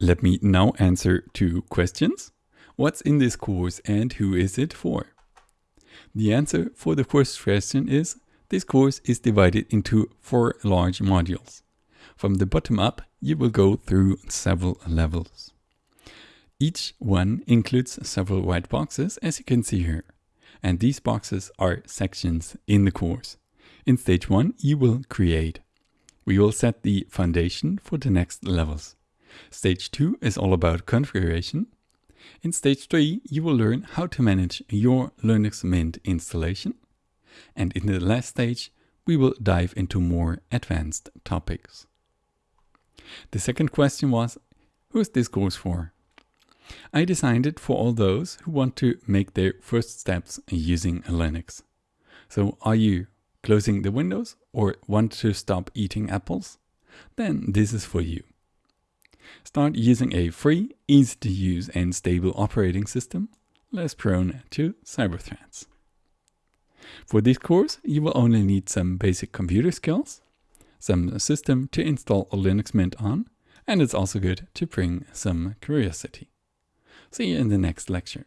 Let me now answer two questions. What's in this course and who is it for? The answer for the first question is this course is divided into four large modules. From the bottom up, you will go through several levels. Each one includes several white boxes, as you can see here. And these boxes are sections in the course. In stage one, you will create. We will set the foundation for the next levels. Stage two is all about configuration. In stage three, you will learn how to manage your Linux Mint installation. And in the last stage, we will dive into more advanced topics. The second question was, who is this course for? I designed it for all those who want to make their first steps using Linux. So are you closing the windows or want to stop eating apples? Then this is for you. Start using a free, easy to use and stable operating system, less prone to cyber threats. For this course, you will only need some basic computer skills, some system to install a Linux Mint on, and it's also good to bring some curiosity. See you in the next lecture.